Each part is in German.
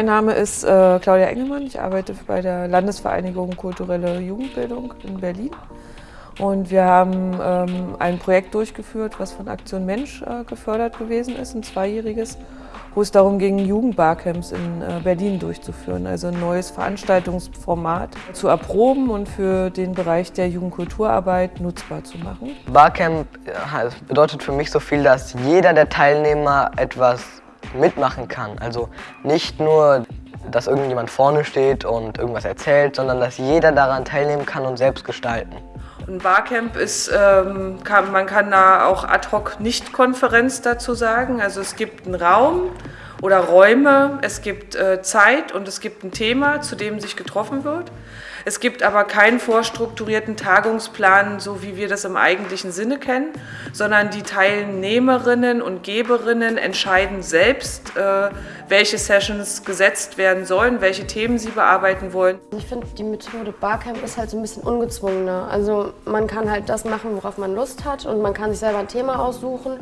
Mein Name ist äh, Claudia Engelmann. Ich arbeite bei der Landesvereinigung Kulturelle Jugendbildung in Berlin. Und wir haben ähm, ein Projekt durchgeführt, was von Aktion Mensch äh, gefördert gewesen ist, ein zweijähriges, wo es darum ging, Jugendbarcamps in äh, Berlin durchzuführen. Also ein neues Veranstaltungsformat zu erproben und für den Bereich der Jugendkulturarbeit nutzbar zu machen. Barcamp bedeutet für mich so viel, dass jeder der Teilnehmer etwas mitmachen kann. Also nicht nur, dass irgendjemand vorne steht und irgendwas erzählt, sondern dass jeder daran teilnehmen kann und selbst gestalten. Ein Barcamp ist, ähm, kann, man kann da auch ad hoc Nicht-Konferenz dazu sagen. Also es gibt einen Raum oder Räume, es gibt äh, Zeit und es gibt ein Thema, zu dem sich getroffen wird. Es gibt aber keinen vorstrukturierten Tagungsplan, so wie wir das im eigentlichen Sinne kennen, sondern die Teilnehmerinnen und Geberinnen entscheiden selbst, äh, welche Sessions gesetzt werden sollen, welche Themen sie bearbeiten wollen. Ich finde, die Methode Barcamp ist halt so ein bisschen ungezwungener. Also man kann halt das machen, worauf man Lust hat und man kann sich selber ein Thema aussuchen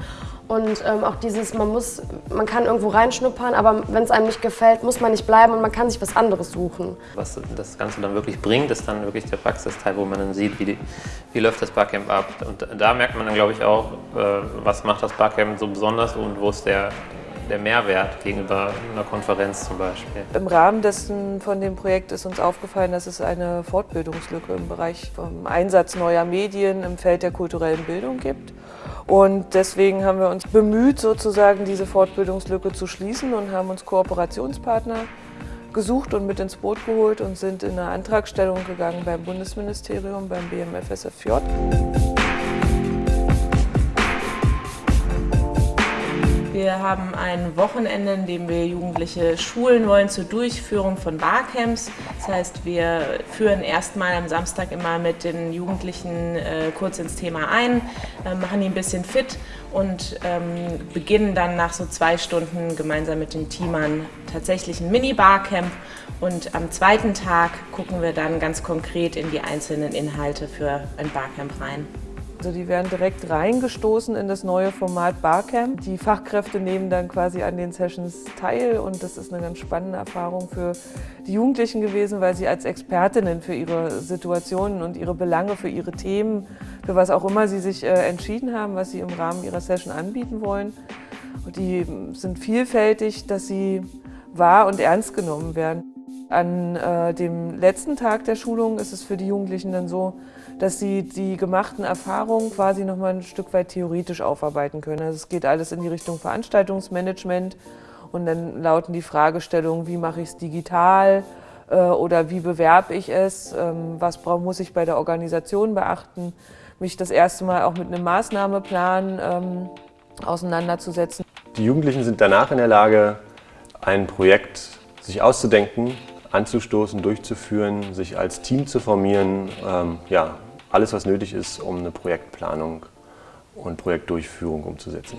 und ähm, auch dieses, man muss, man kann irgendwo reinschnuppern, aber wenn es einem nicht gefällt, muss man nicht bleiben und man kann sich was anderes suchen. Was das Ganze dann wirklich bringt, ist dann wirklich der Praxisteil, wo man dann sieht, wie, die, wie läuft das Barcamp ab. Und da merkt man dann, glaube ich, auch, äh, was macht das Barcamp so besonders und wo ist der, der Mehrwert gegenüber einer Konferenz zum Beispiel. Im Rahmen dessen von dem Projekt ist uns aufgefallen, dass es eine Fortbildungslücke im Bereich vom Einsatz neuer Medien im Feld der kulturellen Bildung gibt. Und deswegen haben wir uns bemüht, sozusagen diese Fortbildungslücke zu schließen und haben uns Kooperationspartner gesucht und mit ins Boot geholt und sind in eine Antragstellung gegangen beim Bundesministerium, beim BMFSFJ. Wir haben ein Wochenende, in dem wir Jugendliche schulen wollen zur Durchführung von Barcamps. Das heißt, wir führen erstmal am Samstag immer mit den Jugendlichen äh, kurz ins Thema ein, äh, machen die ein bisschen fit und ähm, beginnen dann nach so zwei Stunden gemeinsam mit den Teamern tatsächlich ein Mini-Barcamp. Und am zweiten Tag gucken wir dann ganz konkret in die einzelnen Inhalte für ein Barcamp rein. Also die werden direkt reingestoßen in das neue Format Barcamp. Die Fachkräfte nehmen dann quasi an den Sessions teil und das ist eine ganz spannende Erfahrung für die Jugendlichen gewesen, weil sie als Expertinnen für ihre Situationen und ihre Belange, für ihre Themen, für was auch immer sie sich äh, entschieden haben, was sie im Rahmen ihrer Session anbieten wollen. Und die sind vielfältig, dass sie wahr und ernst genommen werden. An äh, dem letzten Tag der Schulung ist es für die Jugendlichen dann so, dass sie die gemachten Erfahrungen quasi noch mal ein Stück weit theoretisch aufarbeiten können. Also es geht alles in die Richtung Veranstaltungsmanagement und dann lauten die Fragestellungen, wie mache ich es digital äh, oder wie bewerbe ich es, ähm, was muss ich bei der Organisation beachten, mich das erste Mal auch mit einem Maßnahmeplan ähm, auseinanderzusetzen. Die Jugendlichen sind danach in der Lage, ein Projekt sich auszudenken, anzustoßen, durchzuführen, sich als Team zu formieren, ähm, ja, alles, was nötig ist, um eine Projektplanung und Projektdurchführung umzusetzen.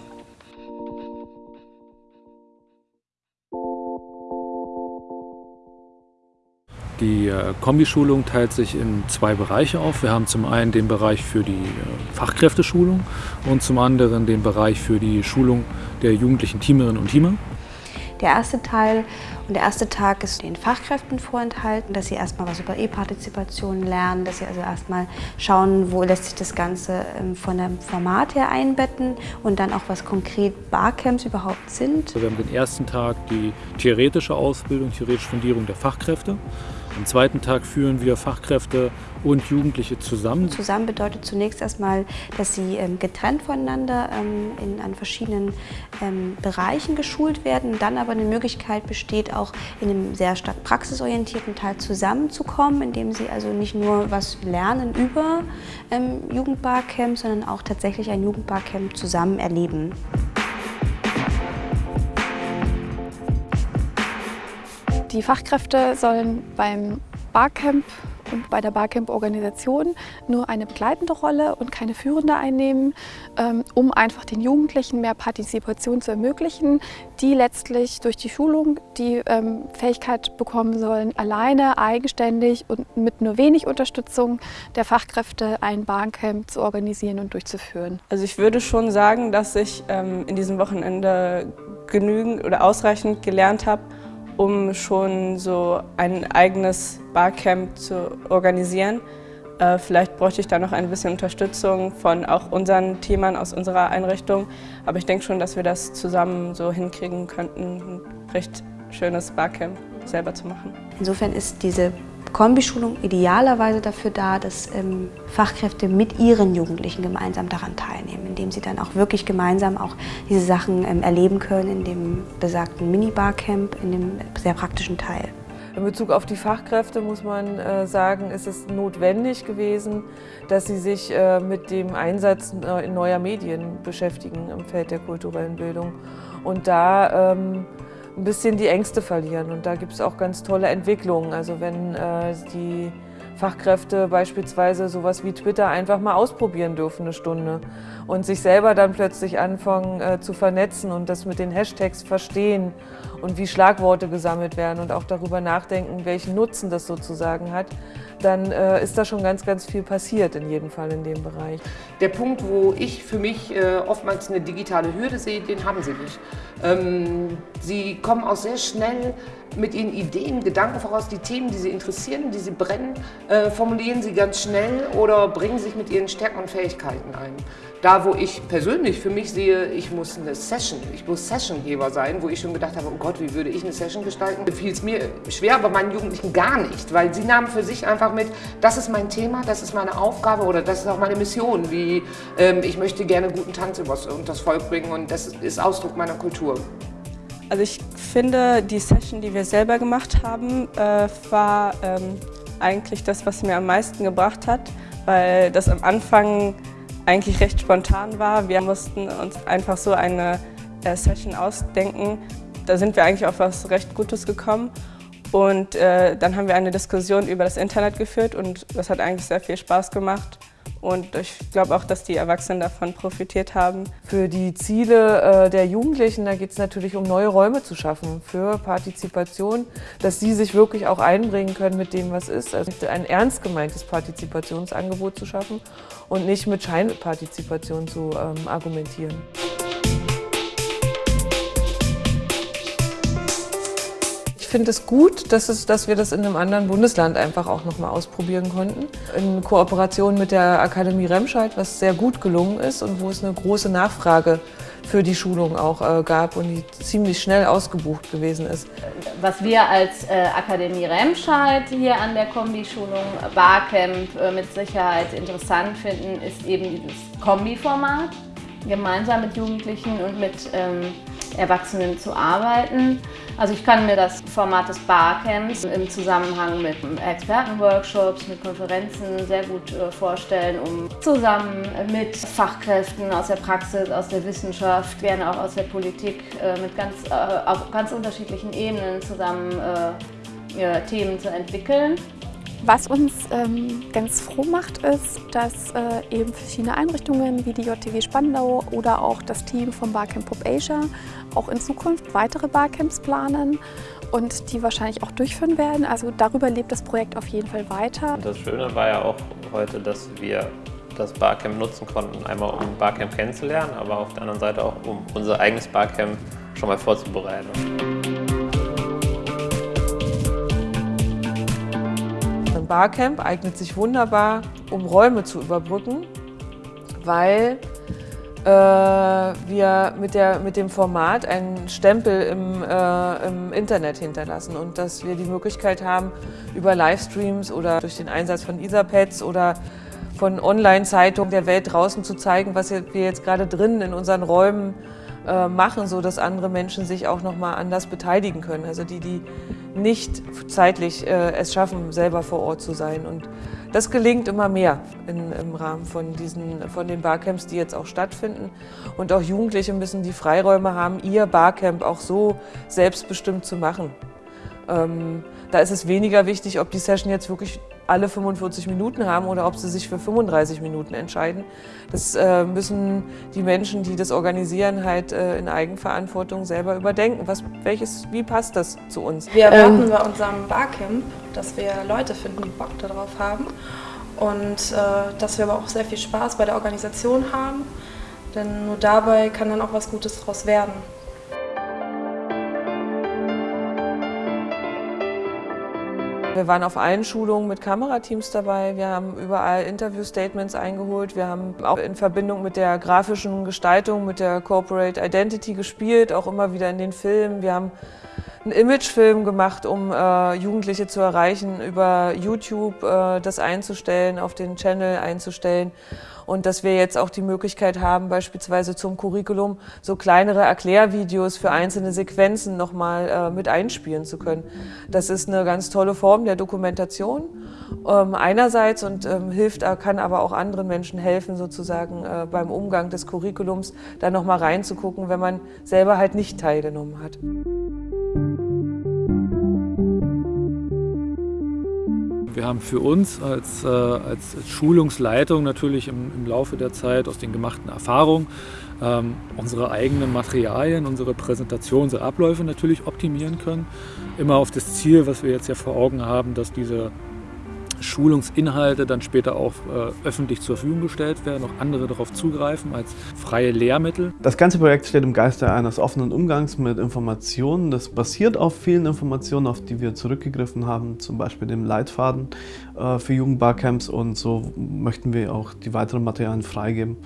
Die äh, Kombischulung teilt sich in zwei Bereiche auf. Wir haben zum einen den Bereich für die äh, Fachkräfteschulung und zum anderen den Bereich für die Schulung der jugendlichen Teamerinnen und Teamer der erste Teil. Und der erste Tag ist den Fachkräften vorenthalten, dass sie erstmal was über E-Partizipation lernen, dass sie also erstmal schauen, wo lässt sich das Ganze ähm, von dem Format her einbetten und dann auch was konkret Barcamps überhaupt sind. Wir haben den ersten Tag die theoretische Ausbildung, theoretische Fundierung der Fachkräfte. Am zweiten Tag führen wir Fachkräfte und Jugendliche zusammen. Zusammen bedeutet zunächst erstmal, dass sie ähm, getrennt voneinander ähm, in an verschiedenen ähm, Bereichen geschult werden, dann aber eine Möglichkeit besteht, auch in einem sehr stark praxisorientierten Teil zusammenzukommen, indem sie also nicht nur was lernen über Jugendbarcamp, sondern auch tatsächlich ein Jugendbarcamp zusammen erleben. Die Fachkräfte sollen beim Barcamp und bei der Barcamp-Organisation nur eine begleitende Rolle und keine führende einnehmen, ähm, um einfach den Jugendlichen mehr Partizipation zu ermöglichen, die letztlich durch die Schulung die ähm, Fähigkeit bekommen sollen, alleine, eigenständig und mit nur wenig Unterstützung der Fachkräfte ein Barcamp zu organisieren und durchzuführen. Also ich würde schon sagen, dass ich ähm, in diesem Wochenende genügend oder ausreichend gelernt habe, um schon so ein eigenes Barcamp zu organisieren. Äh, vielleicht bräuchte ich da noch ein bisschen Unterstützung von auch unseren Teamern aus unserer Einrichtung. Aber ich denke schon, dass wir das zusammen so hinkriegen könnten, ein recht schönes Barcamp selber zu machen. Insofern ist diese Kombischulung idealerweise dafür da, dass ähm, Fachkräfte mit ihren Jugendlichen gemeinsam daran teilnehmen, indem sie dann auch wirklich gemeinsam auch diese Sachen ähm, erleben können in dem besagten Mini-Barcamp, in dem sehr praktischen Teil. In Bezug auf die Fachkräfte muss man äh, sagen, ist es notwendig gewesen, dass sie sich äh, mit dem Einsatz neuer Medien beschäftigen im Feld der kulturellen Bildung. Und da ähm, ein bisschen die Ängste verlieren. Und da gibt es auch ganz tolle Entwicklungen. Also wenn äh, die Fachkräfte beispielsweise sowas wie Twitter einfach mal ausprobieren dürfen eine Stunde und sich selber dann plötzlich anfangen äh, zu vernetzen und das mit den Hashtags verstehen und wie Schlagworte gesammelt werden und auch darüber nachdenken, welchen Nutzen das sozusagen hat, dann äh, ist da schon ganz, ganz viel passiert in jedem Fall in dem Bereich. Der Punkt, wo ich für mich äh, oftmals eine digitale Hürde sehe, den haben sie nicht. Ähm, sie kommen auch sehr schnell mit ihren Ideen, Gedanken voraus, die Themen, die sie interessieren, die sie brennen, äh, formulieren sie ganz schnell oder bringen sich mit ihren Stärken und Fähigkeiten ein. Da, wo ich persönlich für mich sehe, ich muss eine Session, ich muss Sessiongeber sein, wo ich schon gedacht habe, oh Gott, wie würde ich eine Session gestalten, fiel es mir schwer, aber meinen Jugendlichen gar nicht, weil sie nahmen für sich einfach mit, das ist mein Thema, das ist meine Aufgabe oder das ist auch meine Mission, wie ähm, ich möchte gerne guten Tanz übers, das Volk bringen und das ist Ausdruck meiner Kultur. Also ich finde, die Session, die wir selber gemacht haben, äh, war ähm, eigentlich das, was mir am meisten gebracht hat, weil das am Anfang eigentlich recht spontan war. Wir mussten uns einfach so eine äh, Session ausdenken. Da sind wir eigentlich auf was recht Gutes gekommen. Und äh, dann haben wir eine Diskussion über das Internet geführt und das hat eigentlich sehr viel Spaß gemacht. Und ich glaube auch, dass die Erwachsenen davon profitiert haben. Für die Ziele äh, der Jugendlichen, da geht es natürlich um neue Räume zu schaffen für Partizipation, dass sie sich wirklich auch einbringen können mit dem, was ist. Also ein ernst gemeintes Partizipationsangebot zu schaffen und nicht mit Scheinpartizipation zu ähm, argumentieren. Finde es gut, dass, es, dass wir das in einem anderen Bundesland einfach auch nochmal ausprobieren konnten. In Kooperation mit der Akademie Remscheid, was sehr gut gelungen ist und wo es eine große Nachfrage für die Schulung auch äh, gab und die ziemlich schnell ausgebucht gewesen ist. Was wir als äh, Akademie Remscheid hier an der Kombi-Schulung Barcamp äh, mit Sicherheit interessant finden, ist eben dieses Kombi-Format, gemeinsam mit Jugendlichen und mit ähm, Erwachsenen zu arbeiten. Also ich kann mir das Format des Barcamps im Zusammenhang mit Expertenworkshops, mit Konferenzen sehr gut äh, vorstellen, um zusammen mit Fachkräften aus der Praxis, aus der Wissenschaft, gerne auch aus der Politik, äh, mit ganz, äh, auf ganz unterschiedlichen Ebenen zusammen Themen zu entwickeln. Was uns ähm, ganz froh macht, ist, dass äh, eben verschiedene Einrichtungen wie die JTW Spandau oder auch das Team vom Barcamp Pop Asia auch in Zukunft weitere Barcamps planen und die wahrscheinlich auch durchführen werden. Also darüber lebt das Projekt auf jeden Fall weiter. Und das Schöne war ja auch heute, dass wir das Barcamp nutzen konnten, einmal um Barcamp kennenzulernen, aber auf der anderen Seite auch um unser eigenes Barcamp schon mal vorzubereiten. Barcamp eignet sich wunderbar, um Räume zu überbrücken, weil äh, wir mit, der, mit dem Format einen Stempel im, äh, im Internet hinterlassen und dass wir die Möglichkeit haben, über Livestreams oder durch den Einsatz von Etherpads oder von Online-Zeitungen der Welt draußen zu zeigen, was wir jetzt gerade drinnen in unseren Räumen äh, machen, so dass andere Menschen sich auch noch mal anders beteiligen können. Also die, die nicht zeitlich äh, es schaffen, selber vor Ort zu sein. Und das gelingt immer mehr in, im Rahmen von, diesen, von den Barcamps, die jetzt auch stattfinden. Und auch Jugendliche müssen die Freiräume haben, ihr Barcamp auch so selbstbestimmt zu machen. Ähm, da ist es weniger wichtig, ob die Session jetzt wirklich alle 45 Minuten haben oder ob sie sich für 35 Minuten entscheiden. Das äh, müssen die Menschen, die das organisieren, halt äh, in Eigenverantwortung selber überdenken. Was, welches, wie passt das zu uns? Wir erwarten ähm. bei unserem Barcamp, dass wir Leute finden, die Bock darauf haben und äh, dass wir aber auch sehr viel Spaß bei der Organisation haben. Denn nur dabei kann dann auch was Gutes daraus werden. Wir waren auf allen Schulungen mit Kamerateams dabei. Wir haben überall Interview-Statements eingeholt. Wir haben auch in Verbindung mit der grafischen Gestaltung, mit der Corporate Identity gespielt, auch immer wieder in den Filmen. Wir haben einen Imagefilm gemacht, um äh, Jugendliche zu erreichen, über YouTube äh, das einzustellen, auf den Channel einzustellen. Und dass wir jetzt auch die Möglichkeit haben, beispielsweise zum Curriculum so kleinere Erklärvideos für einzelne Sequenzen nochmal äh, mit einspielen zu können. Das ist eine ganz tolle Form der Dokumentation ähm, einerseits und ähm, hilft, kann aber auch anderen Menschen helfen, sozusagen äh, beim Umgang des Curriculums da nochmal reinzugucken, wenn man selber halt nicht teilgenommen hat. Wir haben für uns als, äh, als Schulungsleitung natürlich im, im, Laufe der Zeit aus den gemachten Erfahrungen ähm, unsere eigenen Materialien, unsere Präsentation, unsere Abläufe natürlich optimieren können. Immer auf das Ziel, was wir jetzt ja vor Augen haben, dass diese Schulungsinhalte dann später auch äh, öffentlich zur Verfügung gestellt werden, auch andere darauf zugreifen als freie Lehrmittel. Das ganze Projekt steht im Geiste eines offenen Umgangs mit Informationen. Das basiert auf vielen Informationen, auf die wir zurückgegriffen haben, zum Beispiel dem Leitfaden äh, für Jugendbarcamps und so möchten wir auch die weiteren Materialien freigeben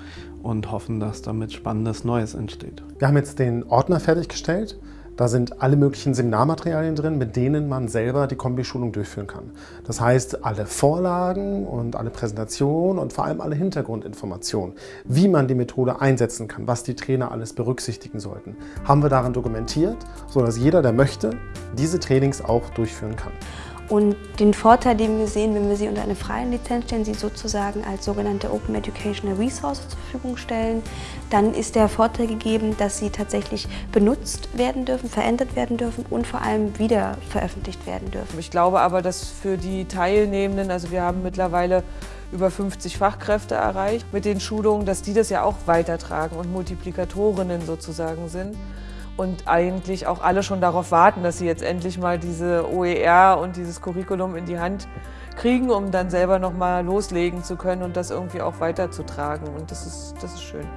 und hoffen, dass damit Spannendes Neues entsteht. Wir haben jetzt den Ordner fertiggestellt da sind alle möglichen Seminarmaterialien drin, mit denen man selber die Kombischulung durchführen kann. Das heißt, alle Vorlagen und alle Präsentationen und vor allem alle Hintergrundinformationen, wie man die Methode einsetzen kann, was die Trainer alles berücksichtigen sollten, haben wir darin dokumentiert, sodass jeder, der möchte, diese Trainings auch durchführen kann. Und den Vorteil, den wir sehen, wenn wir sie unter eine freie Lizenz stellen, sie sozusagen als sogenannte Open Educational Resource zur Verfügung stellen, dann ist der Vorteil gegeben, dass sie tatsächlich benutzt werden dürfen, verändert werden dürfen und vor allem wieder veröffentlicht werden dürfen. Ich glaube aber, dass für die Teilnehmenden, also wir haben mittlerweile über 50 Fachkräfte erreicht mit den Schulungen, dass die das ja auch weitertragen und Multiplikatorinnen sozusagen sind und eigentlich auch alle schon darauf warten, dass sie jetzt endlich mal diese OER und dieses Curriculum in die Hand kriegen, um dann selber noch mal loslegen zu können und das irgendwie auch weiterzutragen. Und das ist, das ist schön.